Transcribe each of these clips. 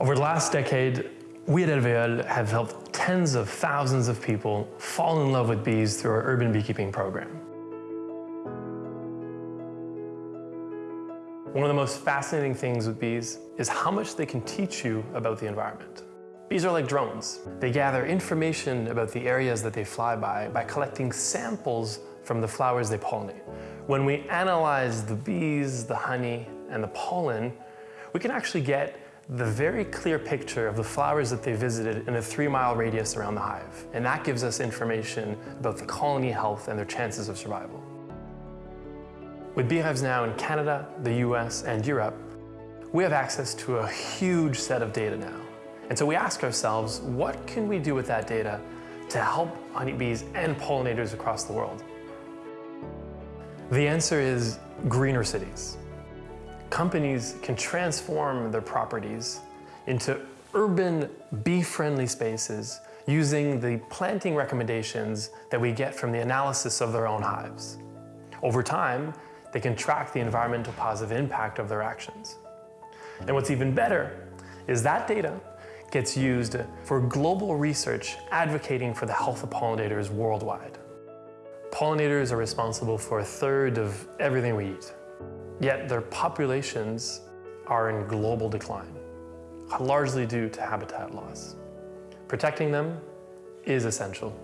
Over the last decade, we at Alvéole have helped tens of thousands of people fall in love with bees through our urban beekeeping program. One of the most fascinating things with bees is how much they can teach you about the environment. Bees are like drones. They gather information about the areas that they fly by by collecting samples from the flowers they pollinate. When we analyze the bees, the honey, and the pollen, we can actually get the very clear picture of the flowers that they visited in a three mile radius around the hive. And that gives us information about the colony health and their chances of survival. With beehives now in Canada, the US, and Europe, we have access to a huge set of data now. And so we ask ourselves, what can we do with that data to help honeybees and pollinators across the world? The answer is greener cities companies can transform their properties into urban bee-friendly spaces using the planting recommendations that we get from the analysis of their own hives. Over time, they can track the environmental positive impact of their actions. And what's even better is that data gets used for global research advocating for the health of pollinators worldwide. Pollinators are responsible for a third of everything we eat. Yet their populations are in global decline, largely due to habitat loss. Protecting them is essential.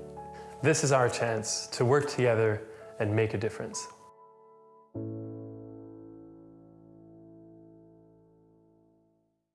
This is our chance to work together and make a difference.